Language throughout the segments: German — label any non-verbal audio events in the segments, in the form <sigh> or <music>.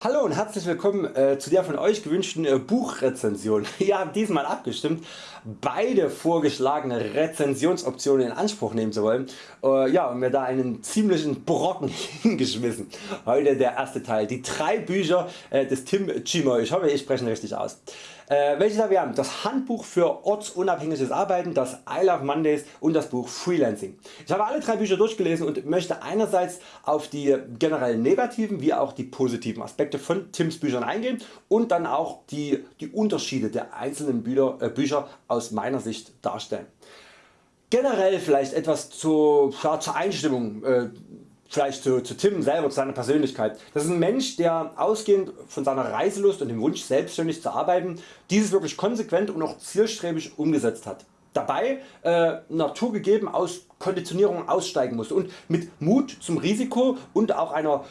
Hallo und herzlich willkommen äh, zu der von Euch gewünschten äh, Buchrezension. <laughs> Ihr habt diesmal abgestimmt beide vorgeschlagene Rezensionsoptionen in Anspruch nehmen zu wollen äh, ja, und mir da einen ziemlichen Brocken <laughs> hingeschmissen. Heute der erste Teil, die drei Bücher äh, des Tim Chimoy, ich hoffe ich spreche richtig aus. Äh, welche da wir haben? Das Handbuch für ortsunabhängiges Arbeiten, das I Love Mondays und das Buch Freelancing. Ich habe alle drei Bücher durchgelesen und möchte einerseits auf die generell negativen wie auch die positiven Aspekte von Tims Büchern eingehen und dann auch die, die Unterschiede der einzelnen Bücher, äh, Bücher aus meiner Sicht darstellen. Generell vielleicht etwas zu, ja, zur Einstimmung äh, vielleicht zu, zu Tim selber, zu seiner Persönlichkeit. Das ist ein Mensch der ausgehend von seiner Reiselust und dem Wunsch selbstständig zu arbeiten dieses wirklich konsequent und auch zielstrebig umgesetzt hat. Dabei äh, naturgegeben aus Konditionierung aussteigen musste und mit Mut zum Risiko und auch einer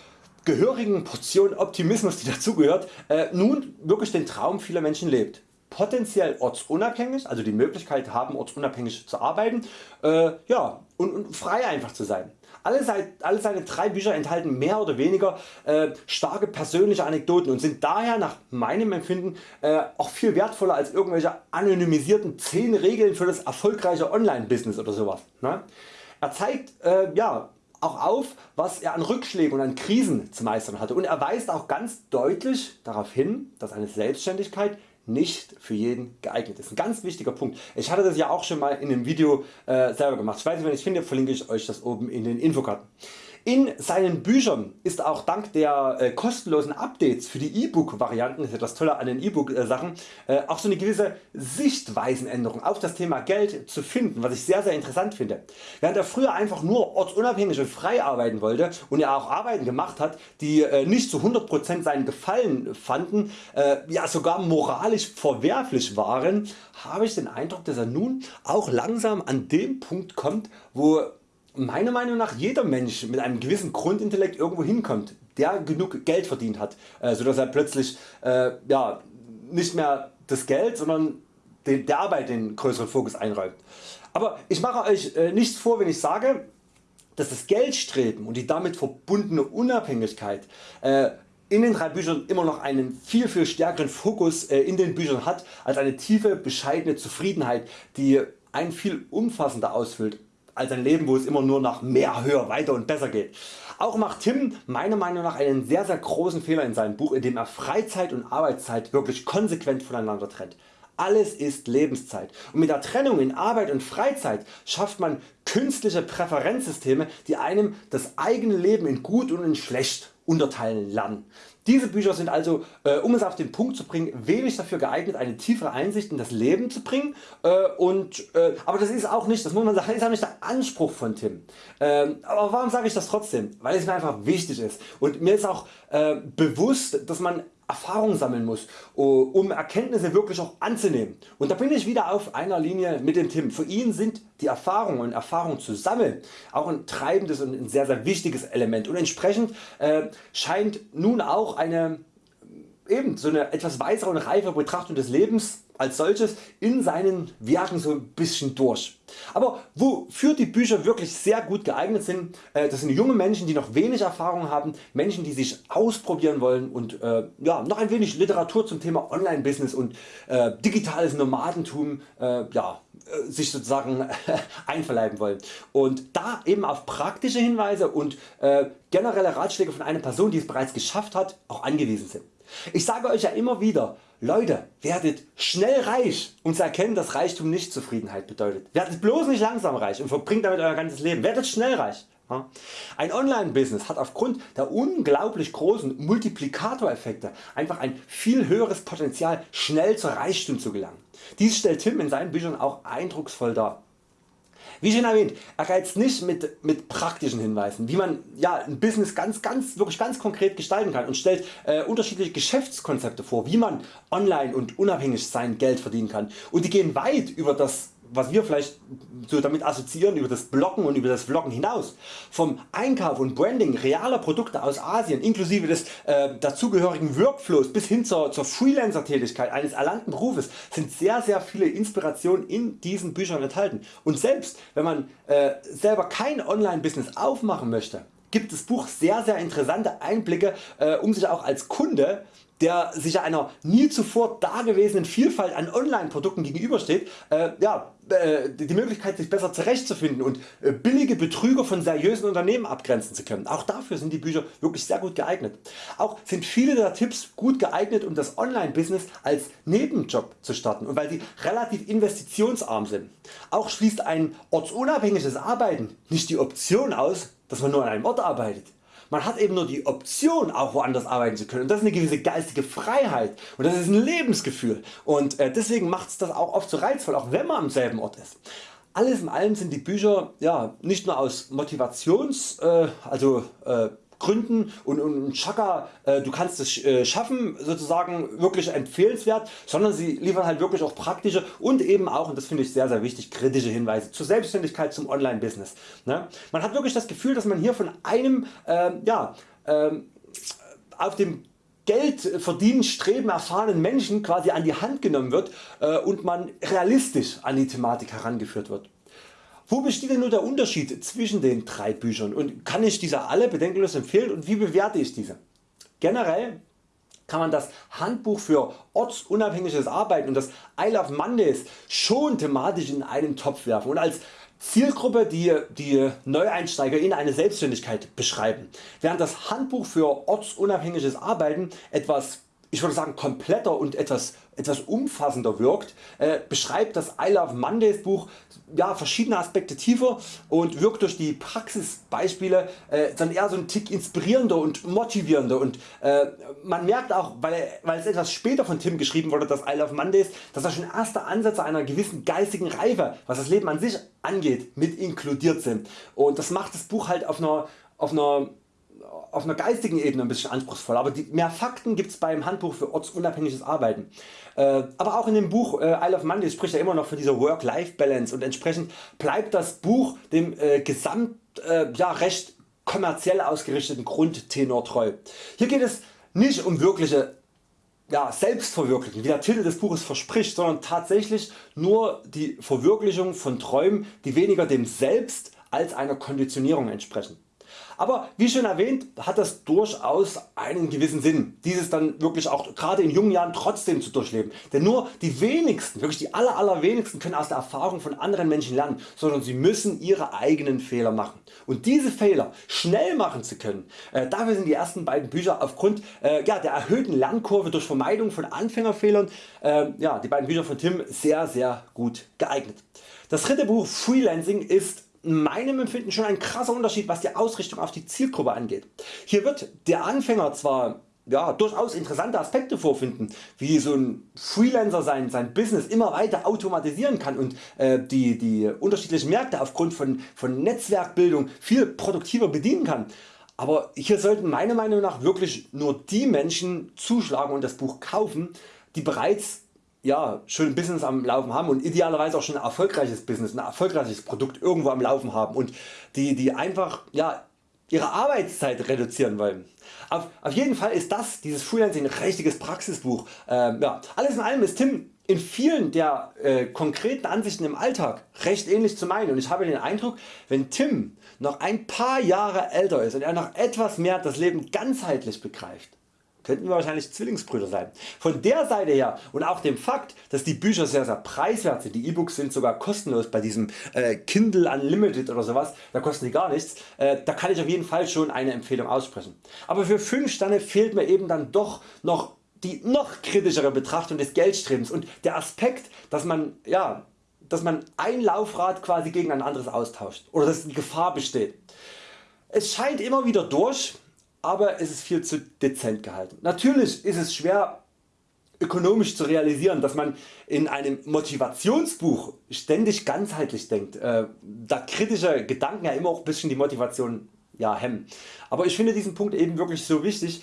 gehörigen Portion Optimismus die <laughs> dazugehört äh, nun wirklich den Traum vieler Menschen lebt potenziell ortsunabhängig, also die Möglichkeit haben ortsunabhängig zu arbeiten äh, ja, und, und, frei einfach zu sein. Alle, alle, seine drei Bücher enthalten mehr oder weniger äh, starke persönliche Anekdoten und sind daher nach meinem Empfinden äh, auch viel wertvoller als irgendwelche anonymisierten 10 Regeln für das erfolgreiche Online-Business oder sowas. Ne? Er zeigt äh, ja, auch auf was er an Rückschlägen und an Krisen zu meistern hatte und er weist auch ganz deutlich darauf hin dass eine Selbstständigkeit nicht für jeden geeignet ist. Ein ganz wichtiger Punkt. Ich hatte das ja auch schon mal in einem Video äh, selber gemacht. Ich weiß nicht wenn ich finde verlinke ich Euch das oben in den Infokarten. In seinen Büchern ist auch dank der äh, kostenlosen Updates für die E-Book Varianten, das ist ja das an den E-Book Sachen, äh, auch so eine gewisse Sichtweisenänderung auf das Thema Geld zu finden, was ich sehr sehr interessant finde. Während er früher einfach nur ortsunabhängig und frei arbeiten wollte und er auch Arbeiten gemacht hat, die äh, nicht zu 100% seinen Gefallen fanden, äh, ja sogar moralisch verwerflich waren, habe ich den Eindruck, dass er nun auch langsam an dem Punkt kommt, wo meiner Meinung nach jeder Mensch mit einem gewissen Grundintellekt irgendwo hinkommt, der genug Geld verdient hat, äh, sodass er plötzlich äh, ja, nicht mehr das Geld, sondern den, der Arbeit den größeren Fokus einräumt. Aber ich mache Euch äh, nichts vor wenn ich sage, dass das Geldstreben und die damit verbundene Unabhängigkeit äh, in den drei Büchern immer noch einen viel viel stärkeren Fokus äh, in den Büchern hat als eine tiefe bescheidene Zufriedenheit die ein viel umfassender ausfüllt als ein Leben wo es immer nur nach mehr, höher, weiter und besser geht. Auch macht Tim meiner Meinung nach einen sehr sehr großen Fehler in seinem Buch, in dem er Freizeit und Arbeitszeit wirklich konsequent voneinander trennt. Alles ist Lebenszeit und mit der Trennung in Arbeit und Freizeit schafft man künstliche Präferenzsysteme die einem das eigene Leben in gut und in schlecht unterteilen lernen. Diese Bücher sind also äh, um es auf den Punkt zu bringen wenig dafür geeignet eine tiefere Einsicht in das Leben zu bringen äh, und, äh, aber das ist auch nicht, das muss man sagen, ist auch nicht der Anspruch von Tim. Ähm, aber warum sage ich das trotzdem? Weil es mir einfach wichtig ist und mir ist auch äh, bewusst dass man Erfahrung sammeln muss, um Erkenntnisse wirklich auch anzunehmen. Und da bin ich wieder auf einer Linie mit dem Tim. Für ihn sind die Erfahrungen und Erfahrungen zu sammeln auch ein treibendes und ein sehr sehr wichtiges Element und entsprechend äh, scheint nun auch eine eben so eine etwas weisere und reifere Betrachtung des Lebens als solches in seinen Werken so ein bisschen durch. Aber wofür die Bücher wirklich sehr gut geeignet sind, äh, das sind junge Menschen die noch wenig Erfahrung haben, Menschen die sich ausprobieren wollen und äh, ja, noch ein wenig Literatur zum Thema Online Business und äh, digitales Nomadentum äh, ja, sich sozusagen <laughs> einverleiben wollen. Und da eben auf praktische Hinweise und äh, generelle Ratschläge von einer Person die es bereits geschafft hat auch angewiesen sind. Ich sage Euch ja immer wieder, Leute werdet schnell reich um zu erkennen dass Reichtum nicht Zufriedenheit bedeutet. Werdet bloß nicht langsam reich und verbringt damit Euer ganzes Leben. Werdet schnell reich. Ein Online-Business hat aufgrund der unglaublich großen Multiplikatoreffekte einfach ein viel höheres Potenzial schnell zur Reichtum zu gelangen. Dies stellt Tim in seinen Büchern auch eindrucksvoll dar. Wie schon erwähnt, er geizt nicht mit, mit praktischen Hinweisen, wie man ja, ein Business ganz, ganz, wirklich ganz konkret gestalten kann und stellt äh, unterschiedliche Geschäftskonzepte vor, wie man online und unabhängig sein Geld verdienen kann. Und die gehen weit über das was wir vielleicht so damit assoziieren über das Bloggen und über das Vloggen hinaus. Vom Einkauf und Branding realer Produkte aus Asien inklusive des äh, dazugehörigen Workflows bis hin zur, zur Freelancer Tätigkeit eines erlangten Berufes sind sehr sehr viele Inspirationen in diesen Büchern enthalten. Und selbst wenn man äh, selber kein Online Business aufmachen möchte, gibt das Buch sehr sehr interessante Einblicke äh, um sich auch als Kunde der sich einer nie zuvor dagewesenen Vielfalt an Online-Produkten gegenübersteht, äh, ja, äh, die Möglichkeit sich besser zurechtzufinden und äh, billige Betrüger von seriösen Unternehmen abgrenzen zu können. Auch dafür sind die Bücher wirklich sehr gut geeignet. Auch sind viele der Tipps gut geeignet um das Online-Business als Nebenjob zu starten und weil sie relativ investitionsarm sind. Auch schließt ein ortsunabhängiges Arbeiten nicht die Option aus dass man nur an einem Ort arbeitet. Man hat eben nur die Option auch woanders arbeiten zu können. Und das ist eine gewisse geistige Freiheit. Und das ist ein Lebensgefühl. Und äh, deswegen macht es das auch oft so reizvoll, auch wenn man am selben Ort ist. Alles in allem sind die Bücher ja, nicht nur aus Motivations, äh, also äh, Gründen und, und Chaka, äh, du kannst es äh, schaffen sozusagen wirklich empfehlenswert, sondern sie liefern halt wirklich auch praktische und eben auch, und das finde ich sehr sehr wichtig, kritische Hinweise zur Selbstständigkeit, zum Online Business. Ne? Man hat wirklich das Gefühl dass man hier von einem äh, ja, ähm, auf dem Geld verdienen streben erfahrenen Menschen quasi an die Hand genommen wird äh, und man realistisch an die Thematik herangeführt wird. Wo besteht denn nur der Unterschied zwischen den drei Büchern? Und kann ich diese alle bedenkenlos empfehlen? Und wie bewerte ich diese? Generell kann man das Handbuch für ortsunabhängiges Arbeiten und das I Love Mondays schon thematisch in einen Topf werfen und als Zielgruppe die, die Neueinsteiger in eine Selbstständigkeit beschreiben, während das Handbuch für ortsunabhängiges Arbeiten etwas ich würde sagen kompletter und etwas, etwas umfassender wirkt, äh, beschreibt das I Love Mondays Buch ja, verschiedene Aspekte tiefer und wirkt durch die Praxisbeispiele äh, dann eher so ein Tick inspirierender und motivierender. Und äh, man merkt auch, weil, weil es etwas später von Tim geschrieben wurde, das I Love Mondays, dass da schon erste Ansätze einer gewissen geistigen Reife, was das Leben an sich angeht, mit inkludiert sind. Und das macht das Buch halt auf einer, auf einer auf einer geistigen Ebene ein bisschen anspruchsvoll, aber die, mehr Fakten gibt es beim Handbuch für ortsunabhängiges Arbeiten. Äh, aber auch in dem Buch äh, Isle of Monday spricht er immer noch von dieser Work-Life-Balance und entsprechend bleibt das Buch dem äh, gesamt äh, ja, recht kommerziell ausgerichteten Grundtenor treu. Hier geht es nicht um wirkliche ja, Selbstverwirklichung, wie der Titel des Buches verspricht, sondern tatsächlich nur die Verwirklichung von Träumen, die weniger dem Selbst als einer Konditionierung entsprechen. Aber wie schon erwähnt hat das durchaus einen gewissen Sinn dieses dann wirklich auch gerade in jungen Jahren trotzdem zu durchleben. Denn nur die wenigsten, wirklich die aller, allerwenigsten können aus der Erfahrung von anderen Menschen lernen, sondern sie müssen ihre eigenen Fehler machen. Und diese Fehler schnell machen zu können, äh, dafür sind die ersten beiden Bücher aufgrund äh, ja, der erhöhten Lernkurve durch Vermeidung von Anfängerfehlern, äh, ja, die beiden Bücher von Tim sehr sehr gut geeignet. Das dritte Buch Freelancing ist meinem Empfinden schon ein krasser Unterschied was die Ausrichtung auf die Zielgruppe angeht. Hier wird der Anfänger zwar ja, durchaus interessante Aspekte vorfinden, wie so ein Freelancer sein, sein Business immer weiter automatisieren kann und äh, die, die unterschiedlichen Märkte aufgrund von, von Netzwerkbildung viel produktiver bedienen kann. Aber hier sollten meiner Meinung nach wirklich nur die Menschen zuschlagen und das Buch kaufen, die bereits ja, schon ein Business am Laufen haben und idealerweise auch schon ein erfolgreiches Business, ein erfolgreiches Produkt irgendwo am Laufen haben und die, die einfach ja, ihre Arbeitszeit reduzieren wollen. Auf, auf jeden Fall ist das, dieses Freelancing ein richtiges Praxisbuch. Ähm, ja, alles in allem ist Tim in vielen der äh, konkreten Ansichten im Alltag recht ähnlich zu meinen und ich habe den Eindruck wenn Tim noch ein paar Jahre älter ist und er noch etwas mehr das Leben ganzheitlich begreift, könnten wir wahrscheinlich Zwillingsbrüder sein. Von der Seite her und auch dem Fakt dass die Bücher sehr sehr preiswert sind, die E-Books sind sogar kostenlos bei diesem äh, Kindle Unlimited oder sowas, da kosten die gar nichts, äh, da kann ich auf jeden Fall schon eine Empfehlung aussprechen. Aber für 5 Sterne fehlt mir eben dann doch noch die noch kritischere Betrachtung des Geldstrebens und der Aspekt dass man, ja, dass man ein Laufrad quasi gegen ein anderes austauscht oder dass die Gefahr besteht. Es scheint immer wieder durch aber es ist viel zu dezent gehalten. Natürlich ist es schwer ökonomisch zu realisieren, dass man in einem Motivationsbuch ständig ganzheitlich denkt, äh, da kritische Gedanken ja immer auch bisschen die Motivation ja, hemmen. Aber ich finde diesen Punkt eben wirklich so wichtig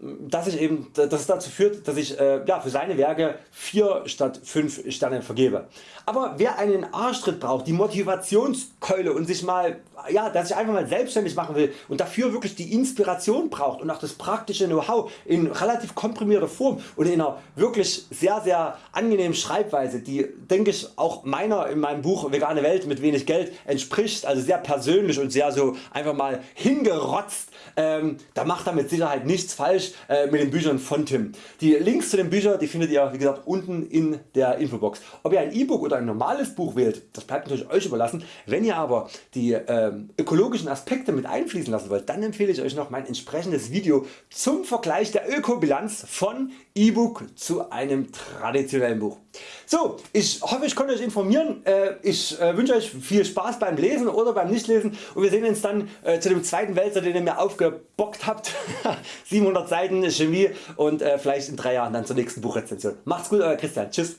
dass ich eben, dass es dazu führt, dass ich äh, ja, für seine Werke 4 statt 5 Sterne vergebe. Aber wer einen Arschtritt braucht, die Motivationskeule und sich mal, ja, dass ich einfach mal selbstständig machen will und dafür wirklich die Inspiration braucht und auch das praktische Know-how in relativ komprimierter Form und in einer wirklich sehr sehr angenehmen Schreibweise, die denke ich auch meiner in meinem Buch Vegane Welt mit wenig Geld entspricht, also sehr persönlich und sehr so einfach mal hingerotzt, ähm, da macht er mit Sicherheit nichts falsch äh, mit den Büchern von Tim. Die Links zu den Büchern die findet ihr wie gesagt unten in der Infobox. Ob ihr ein E-Book oder ein normales Buch wählt, das bleibt natürlich Euch überlassen. Wenn ihr aber die ähm, ökologischen Aspekte mit einfließen lassen wollt, dann empfehle ich Euch noch mein entsprechendes Video zum Vergleich der Ökobilanz von E-Book zu einem traditionellen Buch. So, ich hoffe ich konnte Euch informieren. Äh, ich äh, wünsche Euch viel Spaß beim Lesen oder beim Nichtlesen und wir sehen uns dann äh, zu dem zweiten Wälzer den ihr mir aufgebockt habt. <laughs> 700 Seiten Chemie und vielleicht in 3 Jahren dann zur nächsten Buchrezension. Macht's gut Euer Christian. Tschüss.